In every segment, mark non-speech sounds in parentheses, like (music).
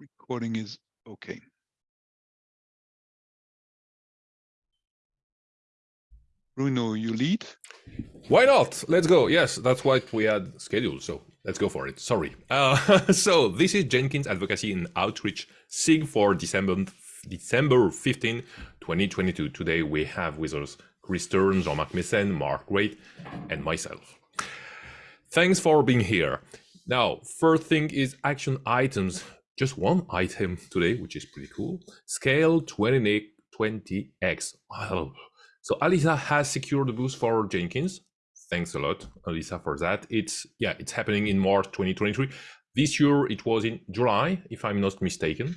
recording is okay. Bruno, you lead? Why not? Let's go. Yes, that's what we had scheduled. So let's go for it. Sorry. Uh, (laughs) so this is Jenkins Advocacy and Outreach SIG for December December 15, 2022. Today we have with us Chris Stern, Jean-Marc Meessen, Mark Waite, and myself. Thanks for being here. Now, first thing is action items. Just one item today, which is pretty cool. Scale 20, 20x. Wow. So Alyssa has secured the boost for Jenkins. Thanks a lot, Alyssa, for that. It's yeah, it's happening in March 2023. This year it was in July, if I'm not mistaken.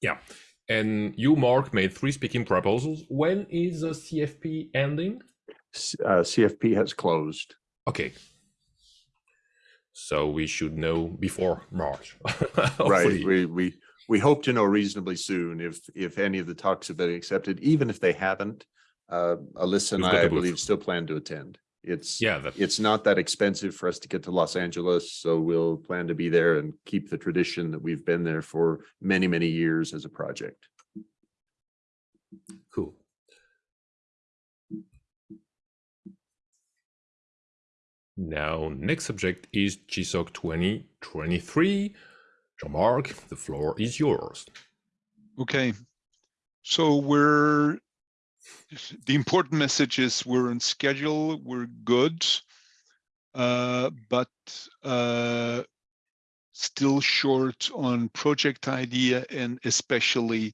Yeah. And you, Mark, made three speaking proposals. When is the CFP ending? Uh, CFP has closed. Okay. So we should know before March. (laughs) right. We we we hope to know reasonably soon if if any of the talks have been accepted. Even if they haven't, uh, Alyssa and I, I believe, still plan to attend. It's yeah, that... it's not that expensive for us to get to Los Angeles, so we'll plan to be there and keep the tradition that we've been there for many many years as a project. Now, next subject is GSOC 2023. Jean-Marc, the floor is yours. Okay, so we're the important message is we're on schedule, we're good, uh, but uh, still short on project idea and especially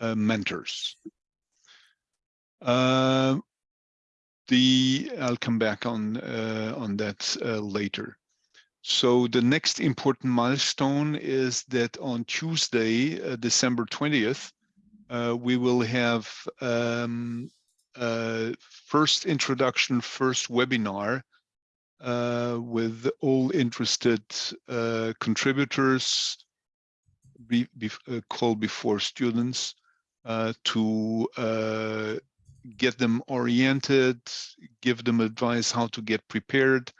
uh, mentors. Uh, the I'll come back on uh, on that uh, later. So the next important milestone is that on Tuesday, December 20th, uh, we will have um, uh, first introduction, first webinar uh, with all interested uh, contributors be, be, uh, called before students uh, to get them oriented, give them advice how to get prepared,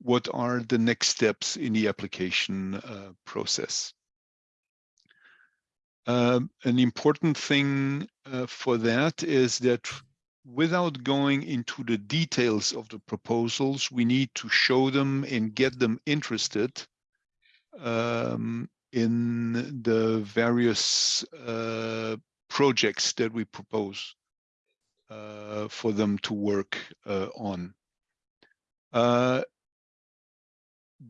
what are the next steps in the application process. Um, an important thing uh, for that is that without going into the details of the proposals, we need to show them and get them interested um, in the various uh, projects that we propose uh, for them to work uh, on. Uh,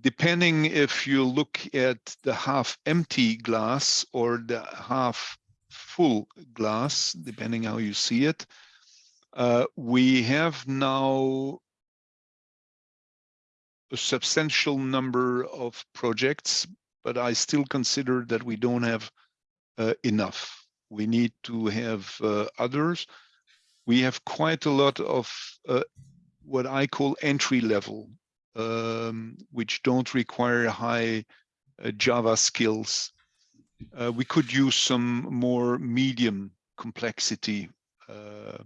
depending if you look at the half empty glass or the half full glass, depending how you see it, uh, we have now a substantial number of projects, but I still consider that we don't have uh, enough. We need to have uh, others. We have quite a lot of uh, what I call entry level um, which don't require high uh, Java skills. Uh, we could use some more medium complexity uh,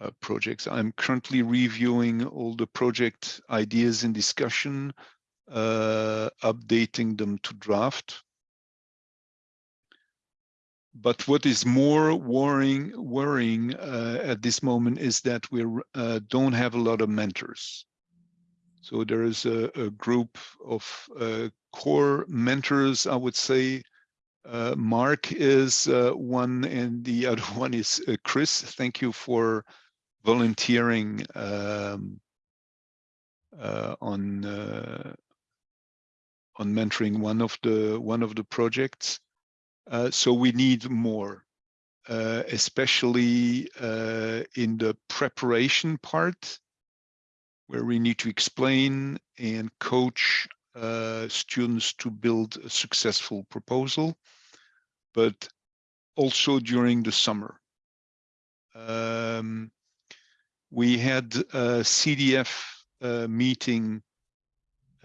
uh, projects. I'm currently reviewing all the project ideas in discussion, uh, updating them to draft. But what is more worrying, worrying uh, at this moment is that we don't have a lot of mentors. So there is a, a group of uh, core mentors, I would say. Uh, Mark is uh, one and the (laughs) other one is uh, Chris. Thank you for volunteering um, uh, on uh, on mentoring one of the one of the projects. So we need more, especially in the preparation part where we need to explain and coach uh, students to build a successful proposal, but also during the summer. Um, we had a CDF uh, meeting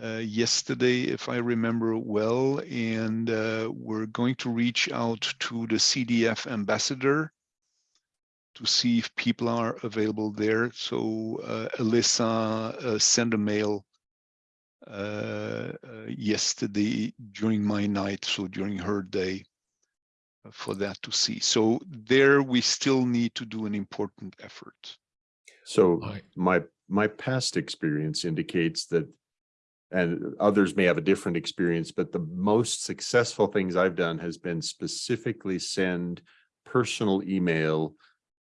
uh, yesterday, if I remember well, and uh, we're going to reach out to the CDF ambassador to see if people are available there. So uh, Alyssa, uh, send a mail uh, uh yesterday during my night, so during her day, uh, for that to see. So there we still need to do an important effort. So my, my past experience indicates that, and others may have a different experience, but the most successful things I've done has been specifically send personal email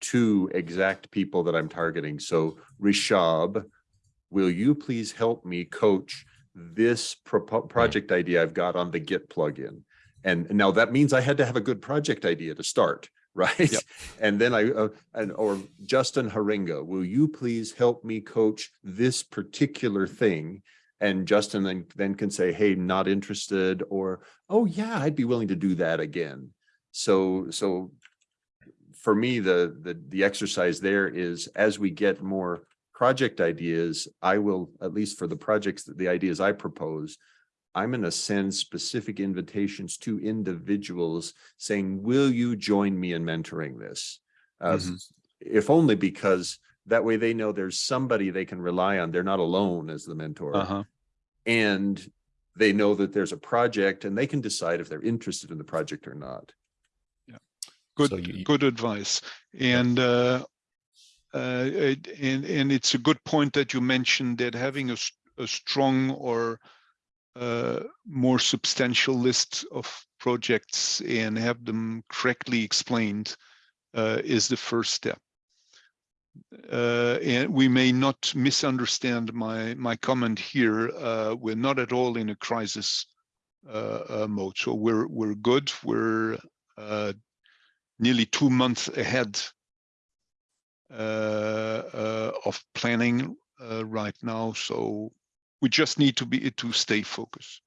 to exact people that I'm targeting. So Rishab, will you please help me coach this propo- project idea I've got on the Git plugin? And now that means I had to have a good project idea to start, (laughs) right? And then I, uh, and, or Justin Harringa, will you please help me coach this particular thing? And Justin then, then can say, hey, not interested, or, oh yeah, I'd be willing to do that again. So, so for me, the, the, the exercise there is as we get more project ideas, I will, at least for the projects, that the ideas I propose, I'm going to send specific invitations to individuals saying, will you join me in mentoring this? Uh, Mhm. If only because that way they know there's somebody they can rely on. They're not alone as the mentor. Uh-huh. And they know that there's a project and they can decide if they're interested in the project or not. Yeah. Good, So you- good advice. And uh, uh, and and it's a good point that you mentioned that having a strong or uh, more substantial list of projects and have them correctly explained uh, is the first step. Uh, and we may not misunderstand my my comment here. Uh, we're not at all in a crisis uh, uh, mode, so we're we're good. We're uh, nearly two months ahead uh, of planning right now. So we just need to be to stay focused.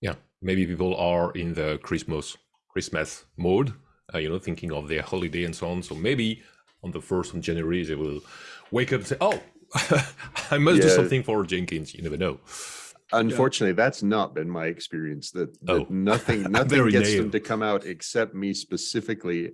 yeah maybe people are in the christmas christmas mode you know thinking of their holiday and so on so maybe on the 1st of january they will wake up and say oh (laughs) i must do something for jenkins you never know Unfortunately, that's not been my experience that, that Oh. nothing, (laughs) nothing Very gets them to come out except me specifically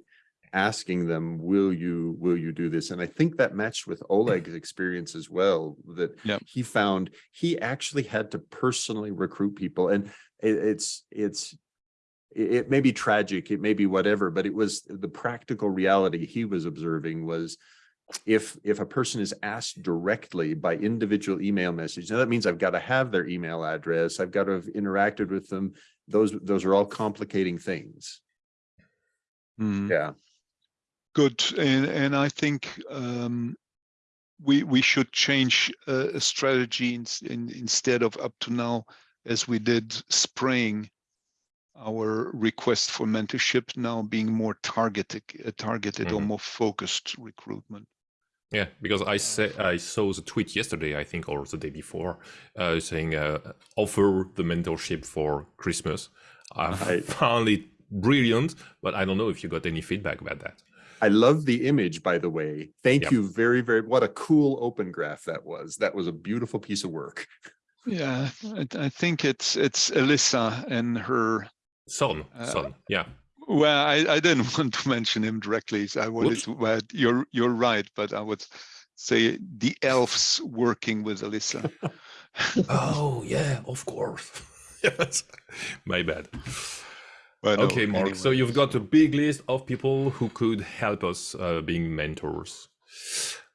asking them, will you, will you do this? And I think that matched with Oleg's experience as well, that Yep. he found he actually had to personally recruit people and it, it's, it's, it, may be tragic, it may be whatever, but it was the practical reality he was observing was if if a person is asked directly by individual email message, now that means I've got to have their email address, I've got to have interacted with them. Those those are all complicating things. Mm. Yeah. Good, and and I think um, we we should change uh, a strategy in, in, instead of up to now, as we did spraying our request for mentorship, now being more targeted, uh, targeted or Mhm. more focused recruitment. Yeah, because I say I saw the tweet yesterday, I think, or the day before, uh, saying uh, offer the mentorship for Christmas. I Right. (laughs) found it brilliant, but I don't know if you got any feedback about that. I love the image, by the way. Thank Yep. you very, very, what a cool open graph that was. That was a beautiful piece of work. (laughs) Yeah, I, I think it's it's Alyssa and her. Son, Uh, son, yeah. Well, I, I didn't (laughs) want to mention him directly. I wanted Whoops. to. But you're you're right, but I would say the elves working with Alyssa. (laughs) (laughs) Oh yeah, of course. yes, my bad. No, okay, Mark. So you've got a big list of people who could help us uh, being mentors.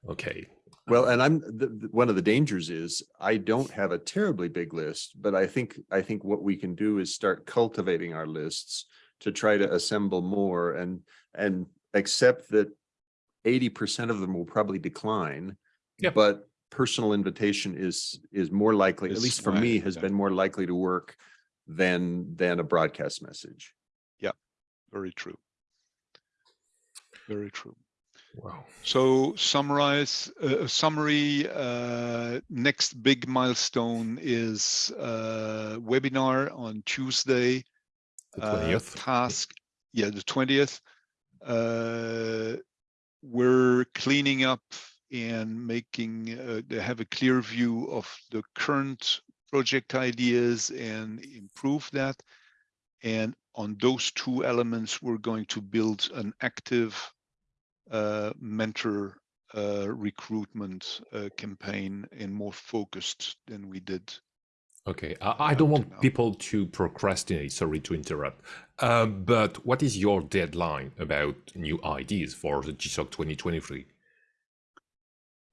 Okay. Well, and I'm, the, the- one of the dangers is I don't have a terribly big list, but I think, I think what we can do is start cultivating our lists to try to assemble more and, and accept that eighty percent of them will probably decline. Yeah. But personal invitation is, is more likely, at least for why- me, has yeah. been more likely to work than, than a broadcast message. Yeah, very true. Very true. Wow. So summarize, uh, summary, uh, next big milestone is uh, webinar on Tuesday. The uh, 20th. Task, yeah, the twentieth. Uh, We're cleaning up and making, uh, have a clear view of the current project ideas and improve that. And on those two elements, we're going to build an active uh, mentor uh, recruitment uh, campaign and more focused than we did Okay, I, I don't want know. people to procrastinate. Sorry to interrupt. Uh, but what is your deadline about new ideas for the GSOC 2023?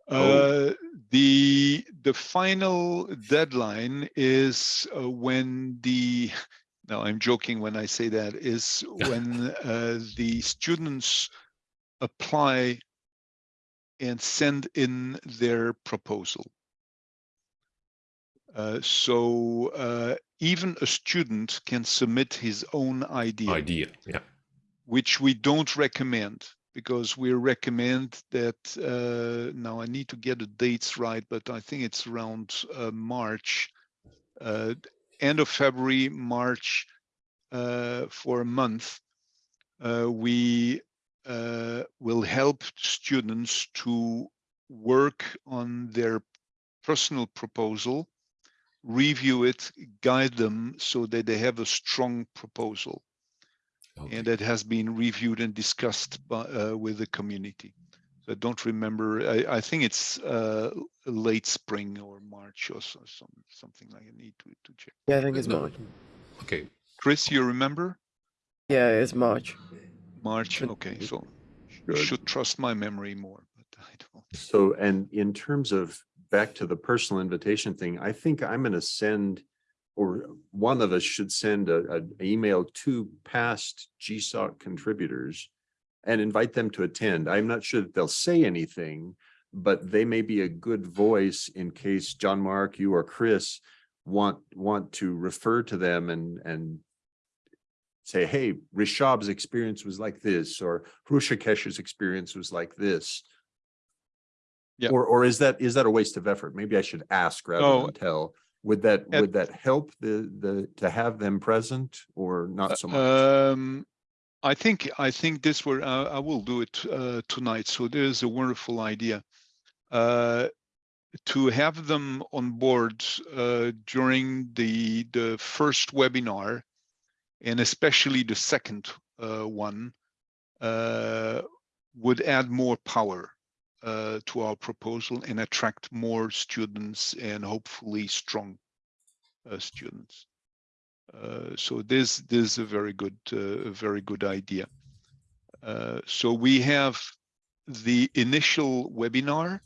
Oh. Uh, the the final deadline is uh, when the (laughs) no i'm joking when i say that is (laughs) when uh, the students apply and send in their proposal uh, so uh, even a student can submit his own idea Idea, yeah. which we don't recommend because we recommend that uh, now I need to get the dates right, but I think it's around uh, March, uh, end of February, March, uh, for a month. Uh, we uh, will help students to work on their personal proposal, review it, guide them so that they have a strong proposal Okay. and that has been reviewed and discussed by, uh, with the community. So I don't remember, I, I think it's uh, late spring or March or so, some, something like I need to, to check. Yeah, I think it's March. okay. Chris, you remember? Yeah, it's March. March, okay, so you should trust my memory more, but I don't. So, and in terms of back to the personal invitation thing, I think I'm gonna send. Or one of us should send a, an email to past GSOC contributors. And invite them to attend. I'm not sure that they'll say anything. But they may be a good voice in case Jean-Marc, you or Chris. Want, want to refer to them and, and. Say, hey, Rishab's experience was like this, or Hrusakesh's experience was like this. Yeah. Or, or is that, is that a waste of effort? Maybe I should ask rather No. than tell. Would that, At- would that help the, the, to have them present or not so much? Um, I think, I think this were, uh, I will do it uh, tonight. So there's a wonderful idea. Uh, to have them on board uh, during the, the first webinar and especially the second uh, one uh, would add more power uh, to our proposal and attract more students and hopefully strong students. So this this is a very good a very good idea. So we have the initial webinar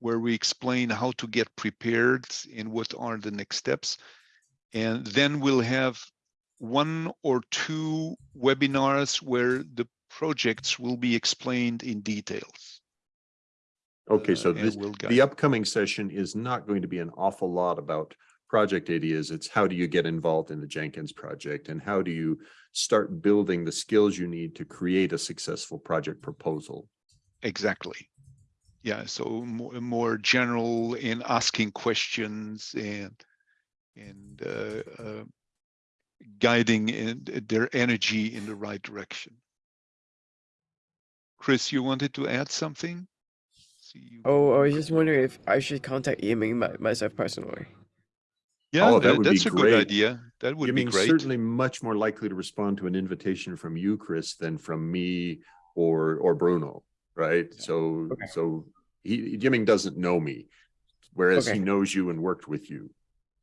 where we explain how to get prepared and what are the next steps. And then we'll have one or two webinars where the projects will be explained in details. Okay, uh, so and this, we'll the upcoming session is not going to be an awful lot about project ideas. It's how do you get involved in the Jenkins project and how do you start building the skills you need to create a successful project proposal? Exactly. Yeah, so more, more general in asking questions and and uh, uh, guiding in their energy in the right direction. Chris, you wanted to add something? Oh, I was just wondering if I should contact Yiming my, myself personally. yeah, oh, that tha- would be that's a good idea. That would be great. certainly much more likely to respond to an invitation from you, Chris, than from me or, or Bruno, right? Yeah. So, Okay. so he, Yiming doesn't know me, whereas he knows you and worked with you.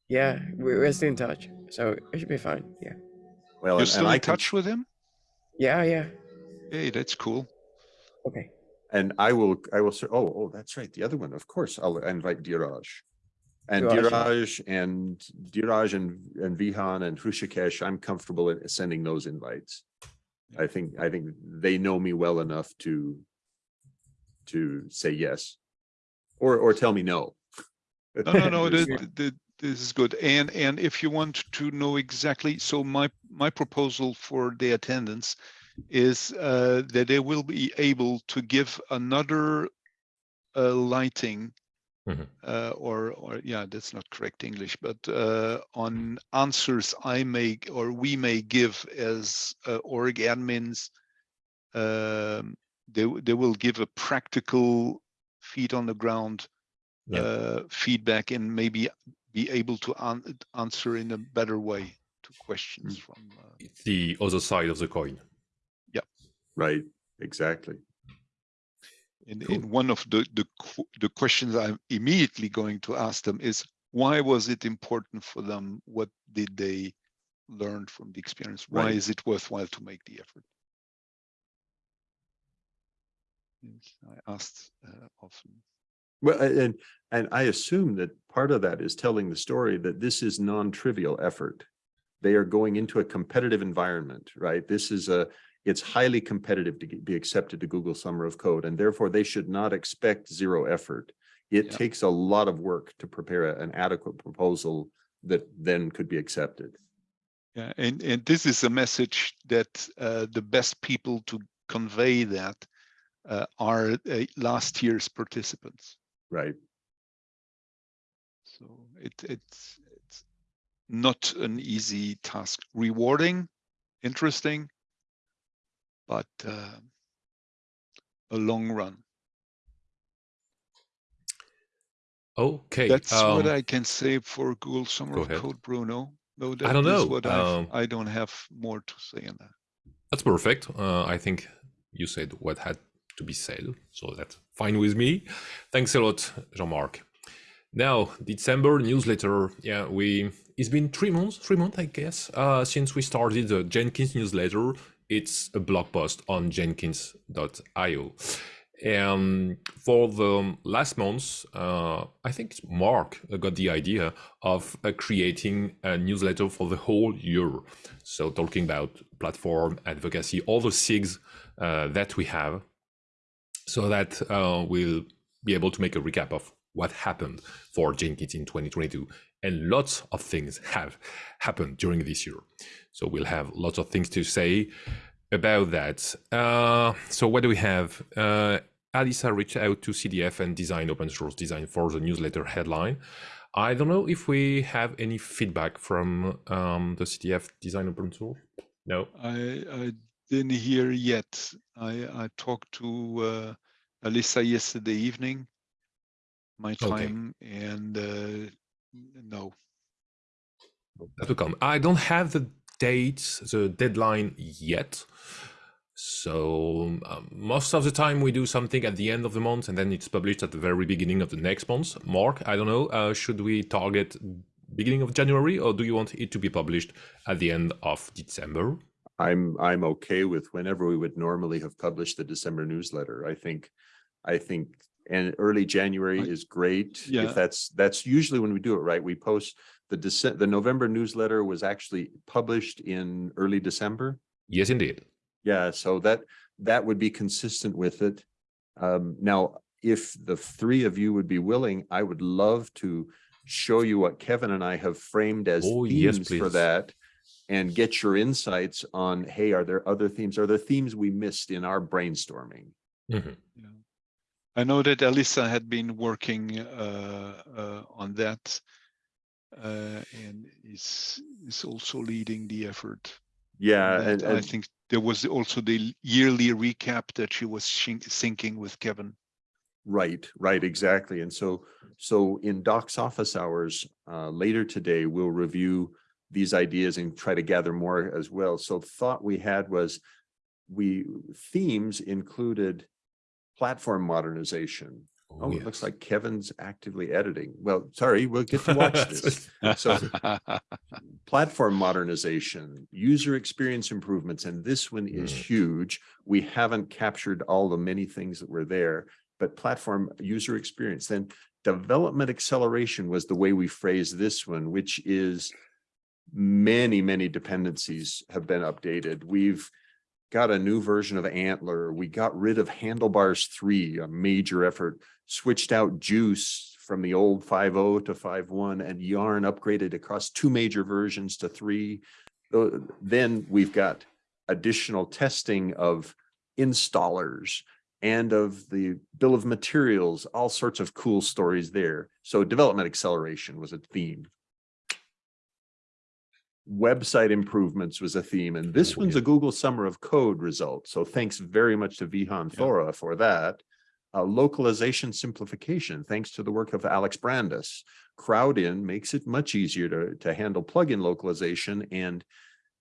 Yeah, we- we're still in touch, so it should be fine. Yeah. Well, You're and- still and I in can touch with him? Yeah, yeah. Hey, that's cool. Okay. And I will, I will, say, oh, oh, that's right, the other one, of course, I'll invite Dheeraj. And Dheeraj. Dheeraj and Dheeraj and, and Vihaan and Hrusikesh, I'm comfortable in sending those invites. I think, I think they know me well enough to, to say yes. Or, or tell me no. No, no, no, (laughs) There's- th- th- th- this is good. And, and if you want to know exactly, so my, my proposal for the attendance is uh, that they will be able to give another uh, lighting Mhm. uh, or, or, yeah, that's not correct English, but uh, on answers I make or we may give as uh, org admins. um, They, they will give a practical feet on the ground Yeah. uh, feedback and maybe be able to an- answer in a better way to questions from. Uh, the other side of the coin. Yeah. Right, exactly. in, Cool. in one of the the the questions I'm immediately going to ask them is why was it important for them? What did they learn from the experience? Why Right. is it worthwhile to make the effort? I asked uh, often. Well, and, and I assume that part of that is telling the story that this is non-trivial effort. They are going into a competitive environment, right? This is a, it's highly competitive to be accepted to Google Summer of Code, and therefore they should not expect zero effort. It Yeah. takes a lot of work to prepare an adequate proposal that then could be accepted. Yeah, and, and this is a message that uh, the best people to convey that uh, are uh, last year's participants. Right. So it, it's, it's not an easy task, rewarding, interesting, but uh, a long run. Okay. That's what um, I can say for Google Summer go of. Code, Bruno. No, I don't know, What I've- um, I don't have more to say on that. That's perfect. Uh, I think you said what had to be said, so that's fine with me. Thanks a lot, Jean-Marc. Now, December newsletter. Yeah, we. It's been three months, three months, I guess, uh, since we started the Jenkins newsletter. It's a blog post on Jenkins.io. And for the last months, uh, I think Mark got the idea of uh, creating a newsletter for the whole year. So talking about platform advocacy, all the SIGs uh, that we have, so that uh, we'll be able to make a recap of what happened for Jenkins in 2022. And lots of things have happened during this year. So we'll have lots of things to say about that. Uh, so what do we have? Uh, Alyssa reached out to CDF and design open source design for the newsletter headline. I don't know if we have any feedback from um, the CDF design open source. No. I, I didn't hear yet. I, I talked to uh, Alyssa yesterday evening, my Okay. time, and uh, no. that will come. I don't have the date, the deadline yet. So um, most of the time we do something at the end of the month and then it's published at the very beginning of the next month. Mark, I don't know, uh, should we target beginning of January or do you want it to be published at the end of December? I'm, I'm okay with whenever we would normally have published the December newsletter. I think, I think, and early January I- is great. Yeah. If that's, that's usually when we do it, right? We post the December, the November newsletter was actually published in early December. Yes, indeed. Yeah, so that, that would be consistent with it. Um, now, if the three of you would be willing, I would love to show you what Kevin and I have framed as Oh, yes, themes for that. And get your insights on, hey, are there other themes? Are there themes we missed in our brainstorming? Mhm. Yeah. I know that Alyssa had been working uh, uh, on that uh, and is is also leading the effort. Yeah, And and, I think there was also the yearly recap that she was shin- syncing with Kevin. Right, right, exactly. And so, so in Doc's office hours, uh, later today, we'll review these ideas and try to gather more as well. So thought we had was we, themes included platform modernization. Oh, it looks like Kevin's actively editing. Well, sorry, we'll get to watch (laughs) this. So platform modernization, user experience improvements, and this one is Mm. huge. We haven't captured all the many things that were there, but platform user experience, then development acceleration was the way we phrased this one, which is many, many dependencies have been updated. We've got a new version of ANTLR. We got rid of Handlebars 3, a major effort, switched out Guice from the old 5.0 to 5.1 and Yarn upgraded across two major versions to three. Then we've got additional testing of installers and of the bill of materials, all sorts of cool stories there. So development acceleration was a theme. Website improvements was a theme, and this one's a. Google Summer of Code result. So thanks very much to Vihaan Thora for that. Uh, localization simplification, thanks to the work of Alex Brandes. Crowdin makes it much easier to, to handle plugin localization and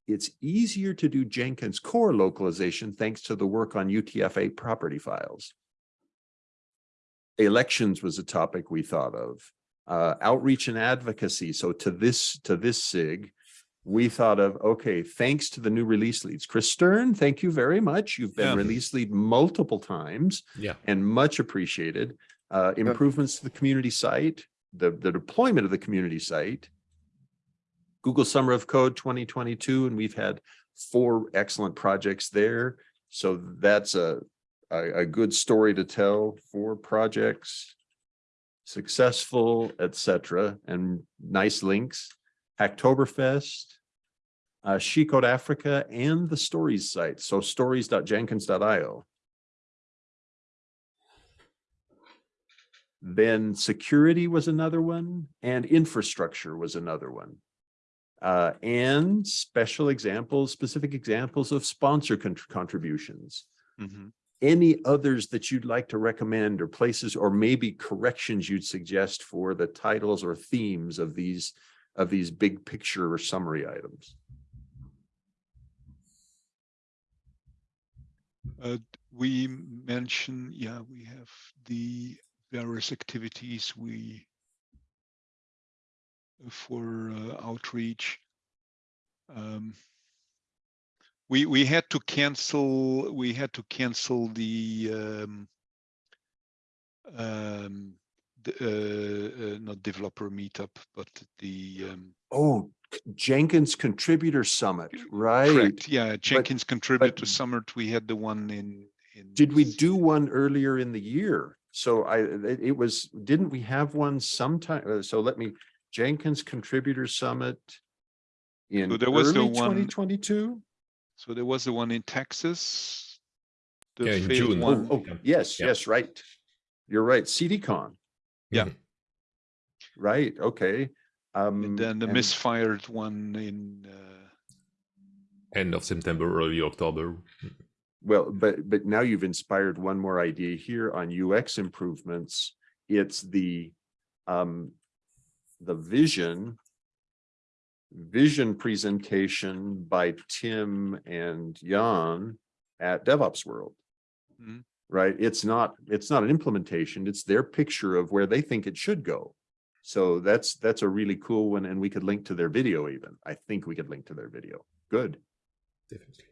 it's easier to do Jenkins core localization thanks to the work on UTF-8 property files. Elections was a topic we thought of. uh, outreach and advocacy. So to this, to this SIG, we thought of, okay, thanks to the new release leads. Chris Stern, thank you very much. You've been Yeah. release lead multiple times Yeah. and much appreciated. Uh, improvements to the community site, the, the deployment of the community site. Google Summer of Code twenty twenty-two, and we've had four excellent projects there. So that's a, a, a good story to tell for projects. Successful, et cetera, and nice links. Hacktoberfest. Uh, She Code Africa and the stories site. So stories.jenkins.io. Then security was another one and infrastructure was another one. Uh, and special examples, specific examples of sponsor con- contributions. Mhm. Any others that you'd like to recommend or places or maybe corrections you'd suggest for the titles or themes of these of these big picture or summary items? Uh, we mention, yeah, we have the various activities we uh, for uh, outreach. Um, we we had to cancel. We had to cancel the um, um, the, uh, uh, not developer meetup, but the um, Oh, Jenkins Contributor Summit, right? correct. Yeah, Jenkins Contributor but- Summit. We had the one in in. Did we do one earlier in the year? So I, it it was, didn't we have one sometime? uh, So let me, Jenkins Contributor Summit in So there was the early one- twenty twenty-two? So there was the one in Texas. the Yeah, in June. one. Oh, oh, yes, Yeah. yes, right. You're right, CDCon. Yeah. Right, okay. Um, And then the and- misfired one in, uh, End of September, early October. Well, but, but now you've inspired one more idea here on UX improvements. It's the, um, the vision, vision presentation by Tim and Jan at DevOps World. Mhm. Right? It's not, it's not an implementation. It's their picture of where they think it should go. So that's, that's a really cool one. And we could link to their video even. I think we could link to their video. Good. Definitely.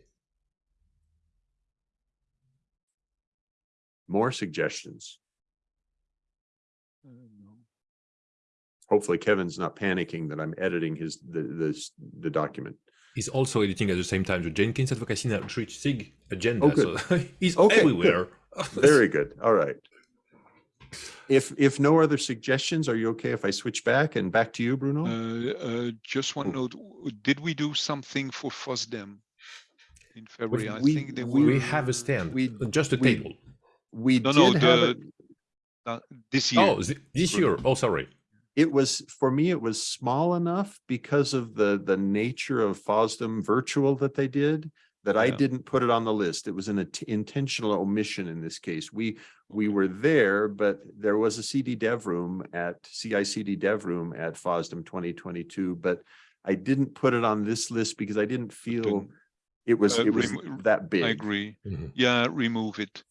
More suggestions. no. hopefully Kevin's not panicking that I'm editing his, the, the, the document. He's also editing at the same time the Jenkins Advocacy and Outreach SIG agenda. Oh, good. So (laughs) he's Okay, good. everywhere. (laughs) Very good. All right. If, if no other suggestions, are you okay if I switch back and back to you, Bruno? Uh, uh, just one Oh. note, did we do something for FOSDEM? In February, I we- think they we- were. we have a stand, we- just a we- table. We No, did no, have, the- it- uh, This year. Oh, this year. Oh, sorry. it was, for me, it was small enough because of the, the nature of FOSDEM virtual that they did. That I didn't put it on the list. It was an intentional omission in this case. We, we were there, but there was a CD dev room at CICD dev room at FOSDEM twenty twenty-two, but I didn't put it on this list because I didn't feel Didn't- it was, uh, it was that big. I agree. Mhm. Yeah, remove it.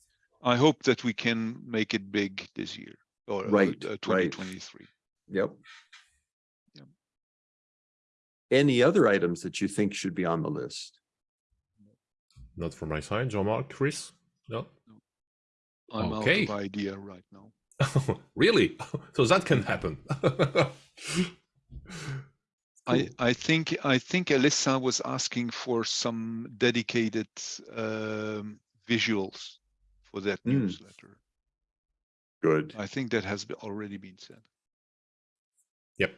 I hope that we can make it big this year or uh, Right, uh, right. 2023. Yep. Yep. Any other items that you think should be on the list? Not from my side. Jean-Marc, Chris? No? I'm Okay. out of idea right now. (laughs) really? (laughs) So that can happen. (laughs) I, I think I think Alyssa was asking for some dedicated um, visuals for that Mm. newsletter. Good. I think that has already been said. Yep.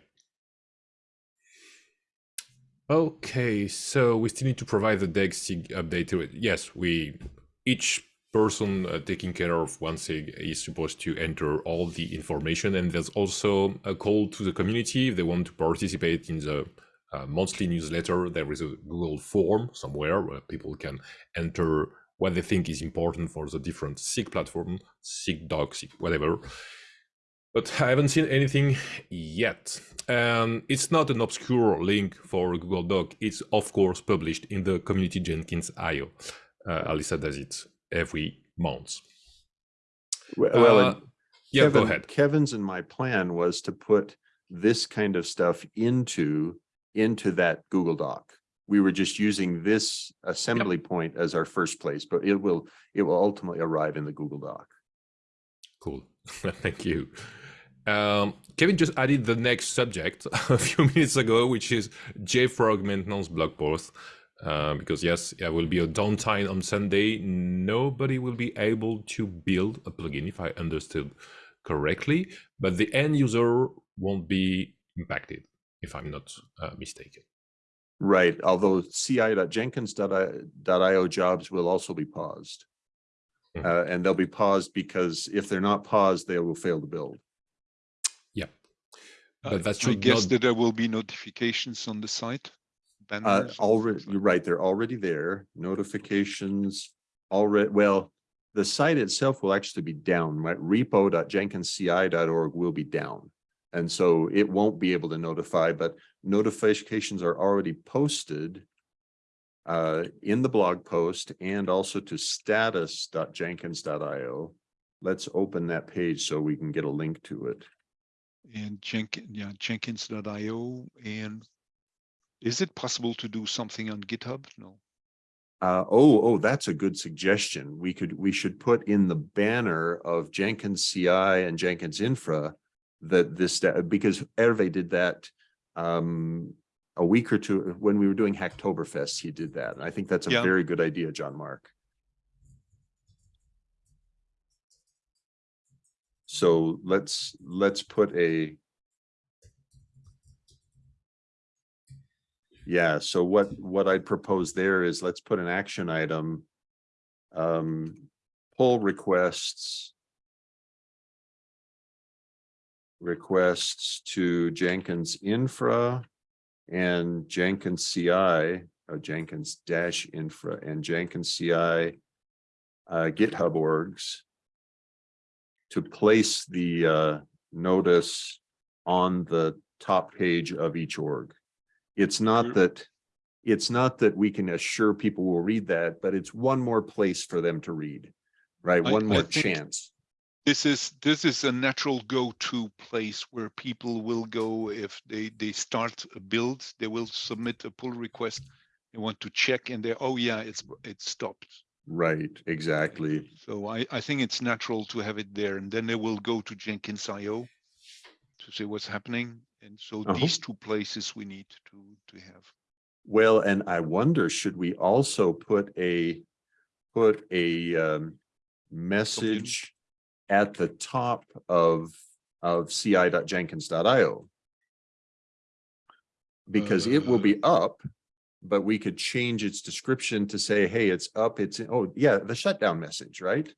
Okay, so we still need to provide the DEG SIG update to it. Yes, we each person uh, taking care of one SIG is supposed to enter all the information, and there's also a call to the community if they want to participate in the uh, monthly newsletter. There is a Google form somewhere where people can enter what they think is important for the different SIG platform, SIG doc, SIG whatever but I haven't seen anything yet. And it's not an obscure link for Google Doc. It's of course published in the Community Jenkins IO. Uh, Alyssa does it every month. Well, Uh, Yeah, go ahead. Kevin's and my plan was to put this kind of stuff into, into that Google Doc. We were just using this assembly point as our first place, but it will, it will ultimately arrive in the Google Doc. Cool. (laughs) Thank you. Um, Kevin just added the next subject (laughs) a few minutes ago, which is JFrog maintenance blog post. Uh, because yes, there will be a downtime on Sunday. Nobody will be able to build a plugin, if I understood correctly, but the end user won't be impacted, if I'm not uh, mistaken. Right, although ci.jenkins.io jobs will also be paused. Mhm. Uh, and they'll be paused because if they're not paused, they will fail to build. I- But that I guess not- that there will be notifications on the site. Uh, banners or already, you're right, they're already there, notifications already, well, the site itself will actually be down, right? repo.jenkinsci.org will be down. And so it won't be able to notify, but notifications are already posted uh, in the blog post and also to status.jenkins.io. Let's open that page so we can get a link to it. And Jenkins, yeah, Jenkins.io. And is it possible to do something on GitHub? No. Uh, oh, oh, that's a good suggestion. We could, we should put in the banner of Jenkins CI and Jenkins Infra that this, because Hervé did that um, a week or two, when we were doing Hacktoberfest, he did that. And I think that's a Yeah. very good idea, Jean-Marc. So let's, let's put a Yeah, so what, what I'd propose there is let's put an action item. Um, pull requests. Requests to Jenkins Infra and Jenkins CI, or Jenkins dash infra and Jenkins CI. Uh, GitHub orgs. To place the uh notice on the top page of each org. It's not that, it's not that we can assure people will read that, but it's one more place for them to read. Right, I- one more chance. This is, this is a natural go-to place where people will go if they, they start a build, they will submit a pull request. They want to check and they, oh yeah, it's, it's stopped. Right, exactly. So I, I think it's natural to have it there and then they will go to Jenkins.io to see what's happening. And so Uh-huh. these two places we need to, to have. Well, and I wonder, should we also put a, put a um, message at the top of, of ci.jenkins.io? Because it will Uh, be up, but we could change its description to say, hey, it's up, it's, oh, yeah, the shutdown message, right?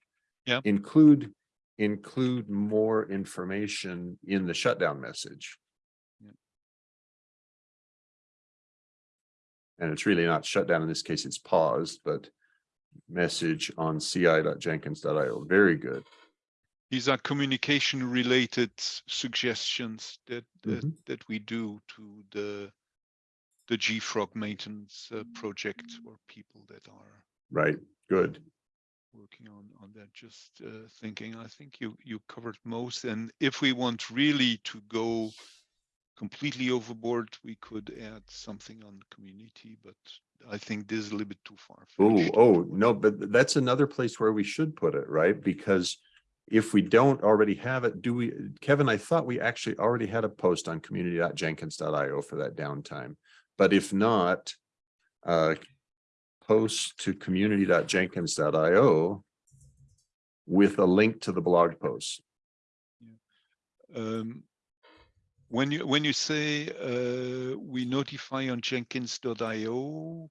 Yeah. Include, include more information in the shutdown message. Yeah. And it's really not shut down in this case, it's paused, but message on ci.jenkins.io. Very good. These are communication related suggestions that, that, Mhm. that we do to the, the JFrog maintenance uh, project or people that are Right, good. working on, on that. Just uh, thinking, I think you, you covered most. And if we want really to go completely overboard, we could add something on community, but I think this is a little bit too far. Oh, oh, no, but that's another place where we should put it, right? Because if we don't already have it, do we, Kevin, I thought we actually already had a post on community.jenkins.io for that downtime. But if not, uh, post to community.jenkins.io with a link to the blog post. Um, when you when you say uh, we notify on Jenkins.io,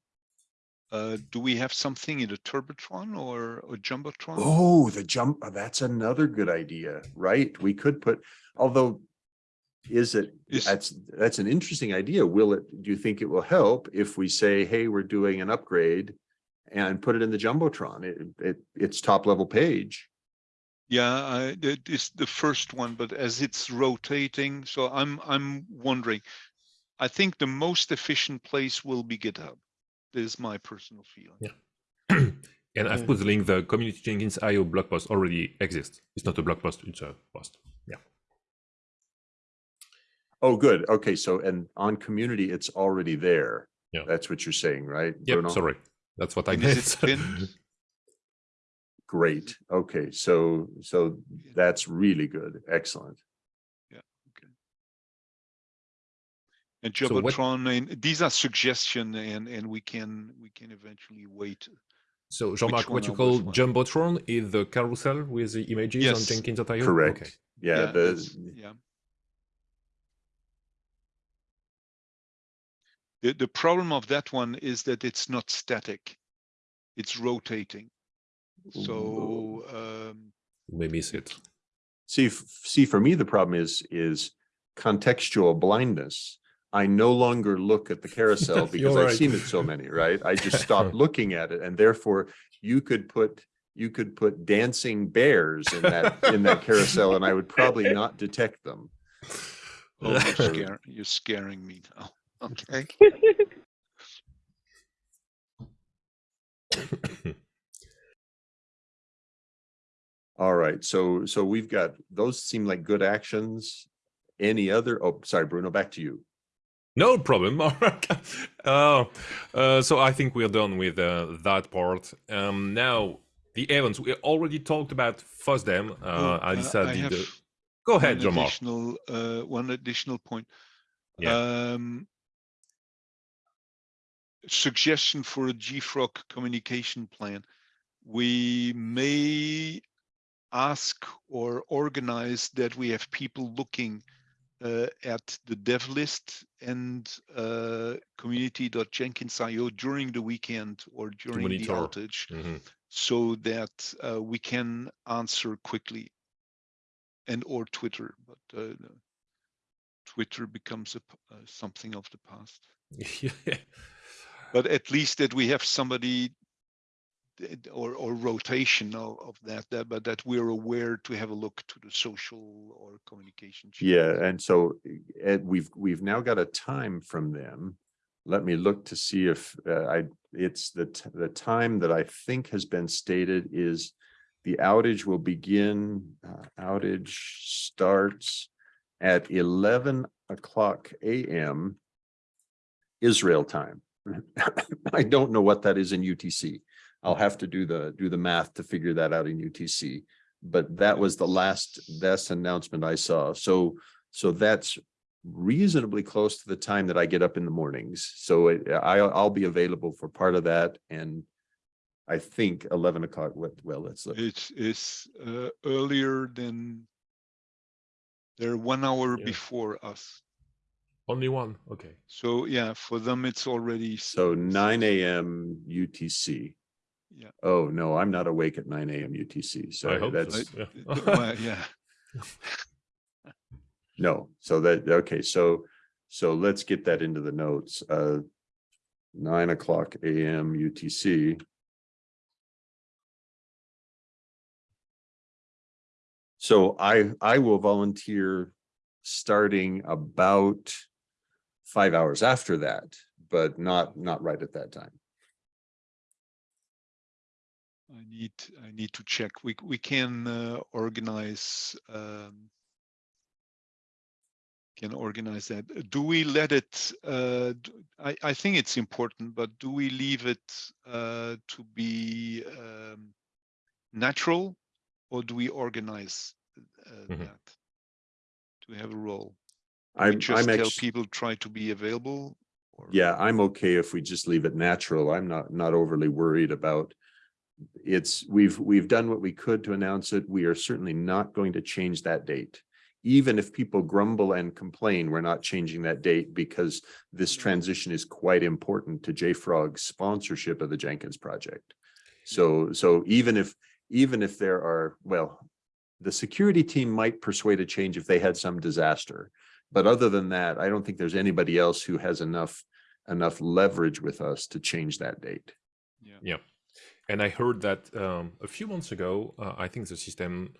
uh, do we have something in a Turbotron or a Jumbotron? Oh, the jump, that's another good idea, right? We could put, although is it, Is- that's, that's an interesting idea. Will it, do you think it will help if we say, hey, we're doing an upgrade and put it in the Jumbotron? It, it, it's top level page. Yeah, I, that is the first one, but as it's rotating, so I'm I'm wondering. I think the most efficient place will be GitHub. This is my personal feeling. Yeah. (clears throat) And I've put the link. The community Jenkins IO blog post already exists. It's not a blog post; it's a post. Yeah. Oh, good. Okay, so and on community, it's already there. Yeah. That's what you're saying, right? Yep. Bruno? Sorry, that's what I And meant. is it (laughs) pinned? Great. Okay, so so that's really good. Excellent. Yeah. Okay. And So what- Jumbotron, and these are suggestions, and and we can we can eventually wait. so, Jean-Marc, what you call worth one? Jumbotron is the carousel with the images on Yes. Jenkins.io. Correct. Okay. Yeah, that's- the yeah. The the problem of that one is that it's not static; it's rotating. So um, You may miss it. see see for me the problem is is contextual blindness. I no longer look at the carousel (laughs) because I've right. seen it so many, right? I just stopped (laughs) looking at it and therefore you could put you could put dancing bears in that in that carousel and I would probably (laughs) not detect them. oh, you're, scare, you're scaring me now. Okay. (laughs) All right, so so we've got those seem like good actions. Any other? Oh, sorry, Bruno, back to you. No problem. (laughs) uh, uh, so I think we're done with uh, that part. Um, now the events we already talked about FOSDEM. Uh, Oh, uh, Alyssa I did. have the- Go ahead, one Jean-Marc. additional uh, one additional point. Yeah. Um, suggestion for a JFrog communication plan. We may ask or organize that we have people looking uh, at the dev list and uh, community.jenkins.io during the weekend or during the outage Mhm. so that uh, we can answer quickly and or twitter but uh, twitter becomes a, uh, something of the past (laughs) but at least that we have somebody or or rotation of, of that, that but that we're aware to have a look to the social or communication channels. Yeah, and so Ed, we've we've now got a time from them. Let me look to see if uh, I it's the the time that I think has been stated is the outage will begin. Uh, outage starts at eleven o'clock a.m. Israel time. I don't know what that is in UTC. I'll have to do the do the math to figure that out in UTC. But that was the last, that's announcement I saw. So, so that's reasonably close to the time that I get up in the mornings. So it- I, I'll be available for part of that and I think eleven o'clock, well, let's look. It's it's uh, earlier than they're one hour Yeah. before us. Only one. Okay. So yeah, for them it's already So nine AM UTC. Yeah. Oh, no, I'm not awake at nine AM UTC. I So hope that's, so. Yeah. Well, yeah. (laughs) no, so that, okay, so, so let's get that into the notes. Uh, nine o'clock AM UTC. So I, I will volunteer starting about five hours after that, but not, not right at that time. I need I need to check. We we can uh, organize um, can organize that. Do we let it? Uh, I think it's important, but do we leave it uh, to be um, natural, or do we organize uh, Mhm. that? Do we have a role? I'm, we just I'm tell people try to be available. Or? Yeah, I'm okay if we just leave it natural. I'm not, not overly worried about. It's, we've, we've done what we could to announce it. We are certainly not going to change that date. Even if people grumble and complain, we're not changing that date because this transition is quite important to JFrog's sponsorship of the Jenkins project. So, so even if, even if there are, well, the security team might persuade a change if they had some disaster. But other than that, I don't think there's anybody else who has enough, enough leverage with us to change that date. Yeah. And I heard that um, a few months ago, uh, I think the system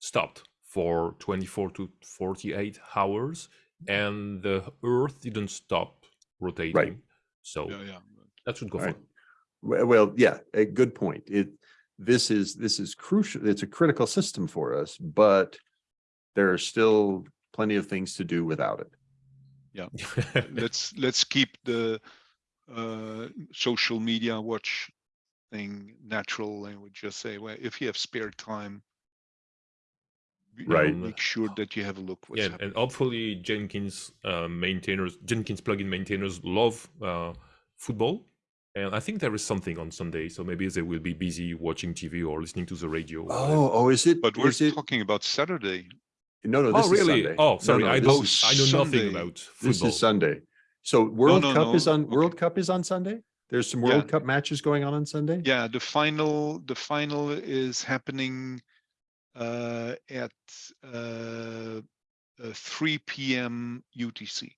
stopped for 24 to 48 hours and the Earth didn't stop rotating. Right. So Yeah, yeah. that should go Right. fine. Well, well, yeah, a good point. It, this is, this is crucial. It's a critical system for us, but there are still plenty of things to do without it. Yeah, (laughs) let's let's keep the uh social media watch thing natural and we just say well if you have spare time you know, Right. make sure that you have a look what's yeah, happening and hopefully Jenkins uh, maintainers, Jenkins plugin maintainers love uh, football, and I think there is something on Sunday, so maybe they will be busy watching TV or listening to the radio. or whatever. Oh, oh, is it? but we're is it? talking about saturday No, no, oh, this is really? Sunday. Oh, sorry, no, I don't. is- I know nothing Sunday. about This is Sunday. So World no, Cup is no, on, World. Cup is on Sunday? There's some Yeah. World Cup matches going on on Sunday? yeah the final the final is happening uh at uh, uh 3 p.m utc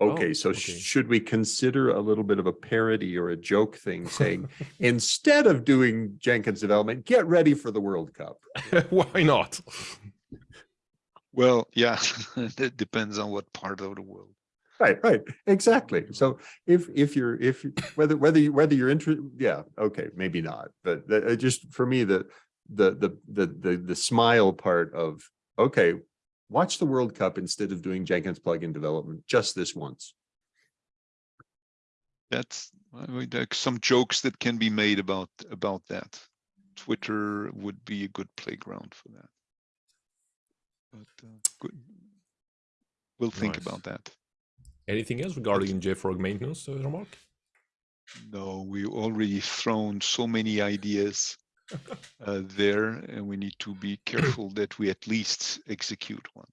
Okay, Oh, so okay. should we consider a little bit of a parody or a joke thing saying, (laughs) instead of doing Jenkins development, get ready for the World Cup? (laughs) Why not? Well yeah (laughs) it depends on what part of the world Right, right, exactly. So if, if you're, if, whether, whether, you whether you're interested, yeah, okay, maybe not. But just, for me, the, the, the, the, the, the smile part of, okay, watch the World Cup instead of doing Jenkins plugin development just this once. that's I mean, some jokes that can be made about about that twitter would be a good playground for that but uh, good we'll think Nice. about that Anything else regarding JFrog maintenance, uh, Jean-Marc? no we already thrown so many ideas uh, there and we need to be (coughs) careful that we at least execute one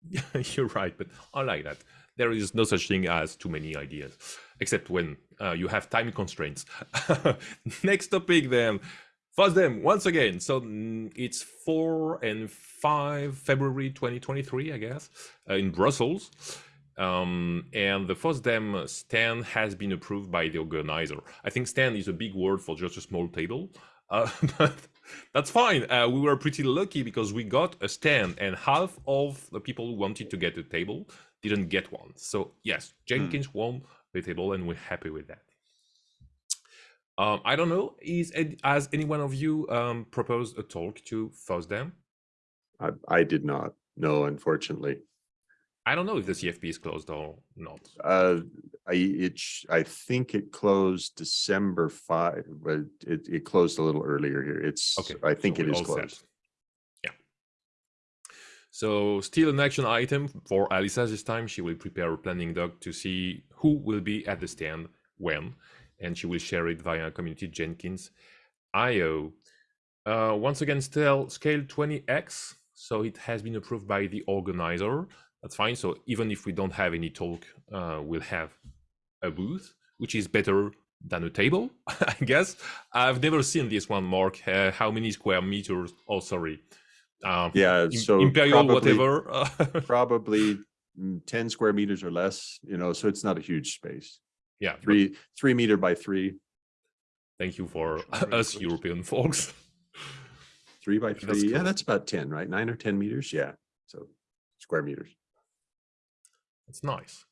(laughs) You're right, but I like that. There is no such thing as too many ideas, except when uh, you have time constraints. (laughs) Next topic then. FOSDEM once again. So mm, it's 4 and 5 February 2023, I guess, uh, in Brussels. Um, and the FOSDEM stand has been approved by the organizer. I think stand is a big word for just a small table, uh, (laughs) but that's fine. Uh, we were pretty lucky because we got a stand, and half of the people who wanted to get a table didn't get one. So yes, Jenkins won the table, and we're happy with that. Um, I don't know. Is has any one of you um, proposed a talk to FOSDEM? I, I did not, no, unfortunately. I don't know if the CFP is closed or not. Uh, I, it, I think it closed December five, but it, it closed a little earlier here. It's, Okay, I think so it is all set. closed. Yeah. So still an action item for Alyssa this time. She will prepare a planning doc to see who will be at the stand when, and she will share it via community Jenkins IO. Uh, once again, still scale 20x. So it has been approved by the organizer. That's fine. So even if we don't have any talk, uh, we'll have a booth, which is better than a table, (laughs) I guess. I've never seen this one, Mark. Uh, how many square meters? Oh, sorry. Um, Yeah, so Imperial, probably- whatever. (laughs) Probably mm, ten square meters or less, you know, so it's not a huge space. Yeah. but Three, three meter by three, Thank you for Sure, (laughs) us good. European folks. three by (laughs) That's three. Yeah, cool. that's about ten, right? Nine or ten meters. Yeah. So square meters. That's nice.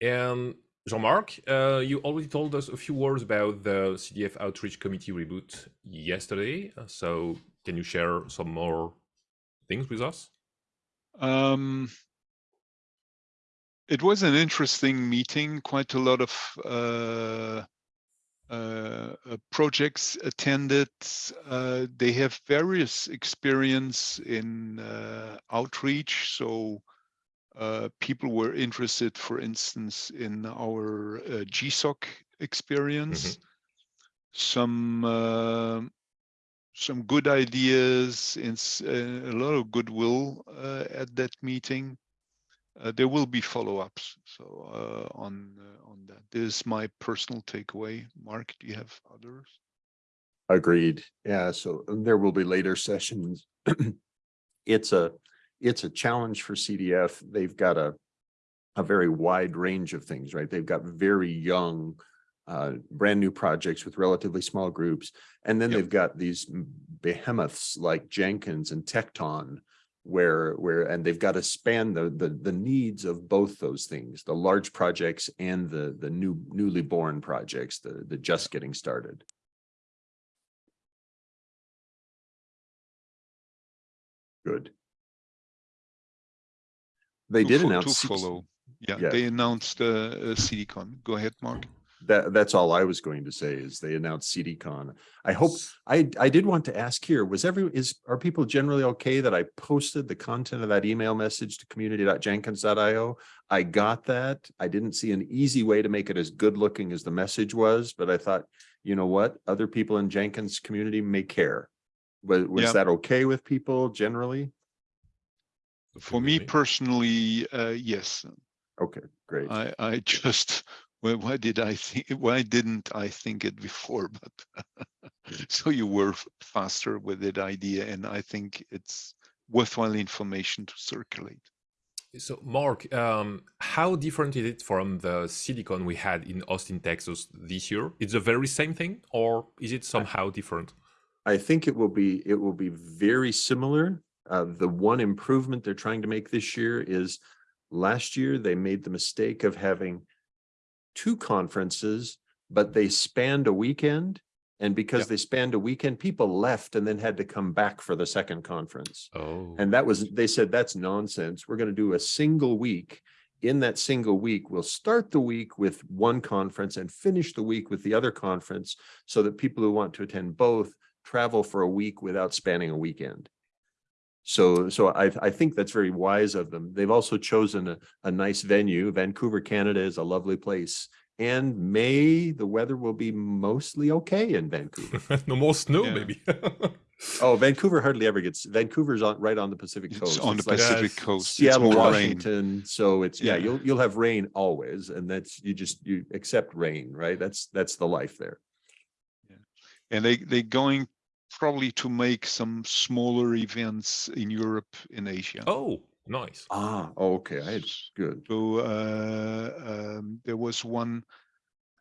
And Jean-Marc, uh, you already told us a few words about the CDF Outreach Committee reboot yesterday. uh, So can you share some more things with us? Um, it was an interesting meeting. Quite a lot of uh, uh, uh, projects attended. Uh, they have various experience in uh, outreach. So uh, people were interested, for instance, in our uh, GSOC experience. Some uh, some good ideas and a lot of goodwill uh, at that meeting. Uh, there will be follow-ups. So uh, on uh, on that, this is my personal takeaway. Mark, do you have others? Agreed. Yeah, so there will be later sessions. (clears throat) It's a, it's a challenge for CDF. They've got a, a very wide range of things, right? They've got very young, uh, brand new projects with relatively small groups. And then Yep. they've got these behemoths like Jenkins and Tekton where where and they've got to span the the the needs of both those things the large projects and the the new newly born projects the the just getting started good they To did announce To follow. Yeah, Yeah. they announced uh, uh, CDCon. Go ahead, Mark. That that's all I was going to say is they announced CDCon. I hope I I did want to ask here, was every is are people generally okay that I posted the content of that email message to community.jenkins.io? I got that. I didn't see an easy way to make it as good looking as the message was, but I thought, you know what, other people in Jenkins community may care. Was was Yeah. that okay with people generally? For me personally, uh, yes. Okay, great. I, I (laughs) just, well, why did I think, why didn't I think it before? (laughs) But so you were faster with that idea, and I think it's worthwhile information to circulate. So, Mark, um, how different is it from the CDCon we had in Austin, Texas this year? It's the very same thing, or is it somehow different? I think it will be, it will be very similar. Uh, the one improvement they're trying to make this year is last year they made the mistake of having two conferences, but they spanned a weekend. And because Yep. they spanned a weekend, people left and then had to come back for the second conference. Oh, And that was, they said, that's nonsense. We're going to do a single week. In that single week, we'll start the week with one conference and finish the week with the other conference so that people who want to attend both travel for a week without spanning a weekend. So, so I, I think that's very wise of them. They've also chosen a, a nice venue. Vancouver, Canada is a lovely place. And May, the weather will be mostly okay in Vancouver. (laughs) no more snow, Yeah. maybe. (laughs) Oh, Vancouver hardly ever gets, Vancouver's on, right on the Pacific It's coast. on the like Pacific Yes. coast. It's Seattle, more rain. Washington, so it's, yeah, Yeah. you'll, you'll have rain always, and that's, you just, you accept rain, right? That's, that's the life there. And they, they're going probably to make some smaller events in Europe, in Asia. oh, nice. Ah, okay, I, good. So uh, um, there was one,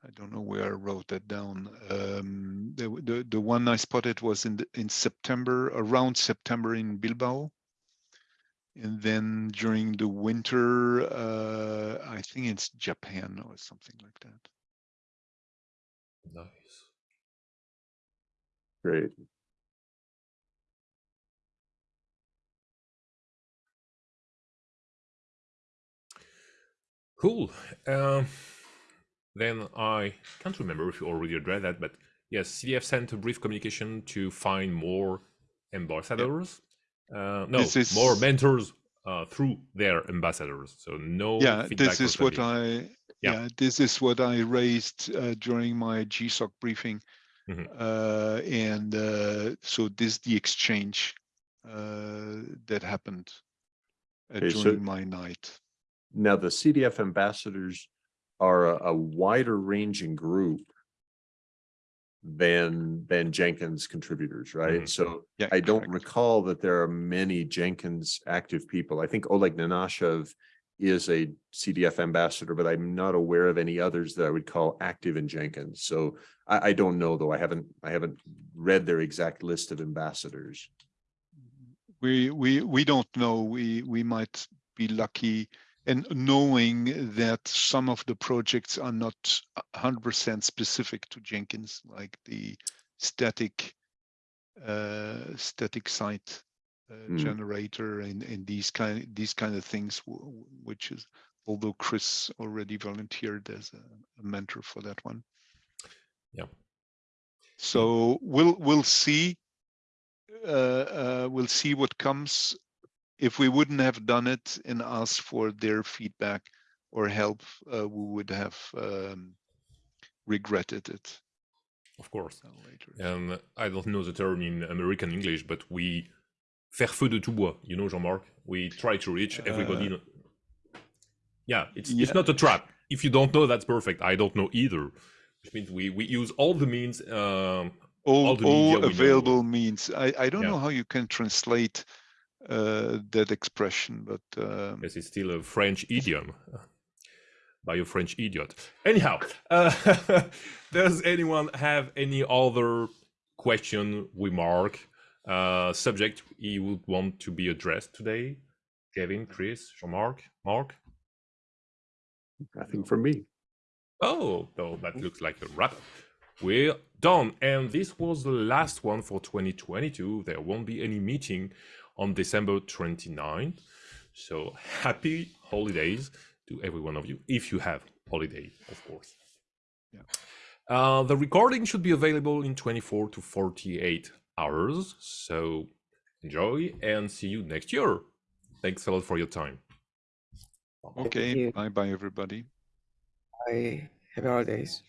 I don't know where I wrote that down. Um, the, the the one I spotted was in the, in September, around September in Bilbao. And then during the winter, uh, I think it's Japan or something like that. Nice. Great. Cool. Um, then I can't remember if you already read that, but yes, CDF sent a brief communication to find more ambassadors. Uh, no, This more mentors uh, through their ambassadors. So no. yeah, feedback this is what I Yeah. yeah. this is what I raised uh, during my GSOC briefing. Mhm. Uh, and uh, so this is the exchange uh, that happened uh, Okay, so- during my night. Now, the CDF ambassadors are a, a wider ranging group than, than Jenkins contributors, right? Mhm. So Yeah, I don't correct. recall that there are many Jenkins active people. I think Oleg Nenashev is a CDF ambassador, but I'm not aware of any others that I would call active in Jenkins. So I, I don't know, though. I haven't, I haven't read their exact list of ambassadors. we we we don't know we we might be lucky and knowing that some of the projects are not 100% specific to jenkins like the static uh static site uh, Mm. generator and and these kind these kind of things which is although chris already volunteered as a, a mentor for that one Yeah. so we'll we'll see uh, uh, we'll see what comes. If we wouldn't have done it and asked for their feedback or help, uh, we would have um, regretted it Of course. uh. And I don't know the term in American English, but we faire feu de tout bois. You know, Jean-Marc. We try to reach everybody. Uh, yeah, it's yeah. it's not a trap. If you don't know, that's perfect. I don't know either. Which means we we use all the means. Um, All, all all we know. available means. I, I don't Yeah. know how you can translate uh, that expression, but um, Yes, it's still a French idiom uh, by a French idiot. Anyhow, uh, (laughs) does anyone have any other question, remark, uh, subject he would want to be addressed today? Kevin, Chris, Jean-Marc, Mark? Nothing from me. Oh, no, that looks like a wrap. We're done. And this was the last one for 2022. There won't be any meeting on December 29th. So happy holidays to every one of you, if you have holiday, of course. Yeah. Uh, the recording should be available in 24 to 48 hours. So enjoy and see you next year. Thanks a lot for your time. Okay, you. bye bye, everybody. Bye. Happy holidays.